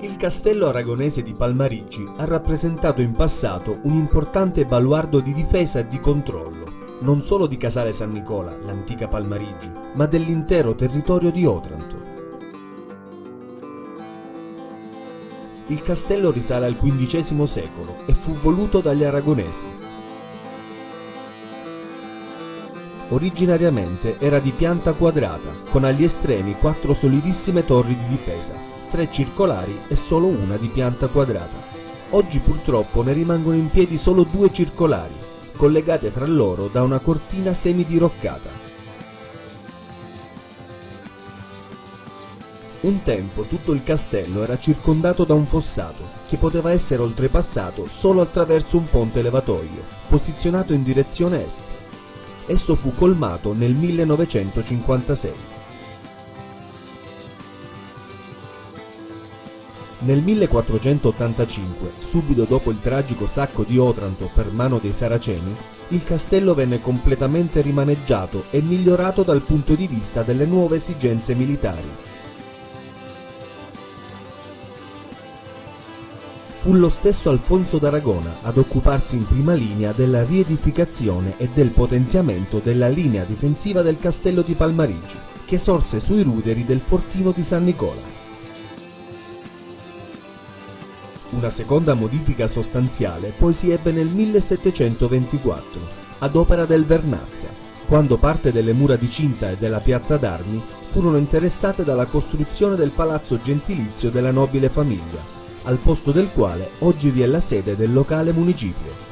Il castello aragonese di Palmarigi ha rappresentato in passato un importante baluardo di difesa e di controllo, non solo di Casale San Nicola, l'antica Palmarigi, ma dell'intero territorio di Otranto. Il castello risale al XV secolo e fu voluto dagli aragonesi. Originariamente era di pianta quadrata, con agli estremi quattro solidissime torri di difesa, tre circolari e solo una di pianta quadrata. Oggi purtroppo ne rimangono in piedi solo due circolari, collegate tra loro da una cortina semidiroccata. Un tempo tutto il castello era circondato da un fossato, che poteva essere oltrepassato solo attraverso un ponte levatoio, posizionato in direzione est. Esso fu colmato nel 1956. Nel 1485, subito dopo il tragico sacco di Otranto per mano dei Saraceni, il castello venne completamente rimaneggiato e migliorato dal punto di vista delle nuove esigenze militari. Fu lo stesso Alfonso d'Aragona ad occuparsi in prima linea della riedificazione e del potenziamento della linea difensiva del castello di Palmarigi, che sorse sui ruderi del fortino di San Nicola. Una seconda modifica sostanziale poi si ebbe nel 1724, ad opera del Vernazza, quando parte delle mura di cinta e della piazza d'armi furono interessate dalla costruzione del palazzo gentilizio della nobile famiglia, al posto del quale oggi vi è la sede del locale municipio.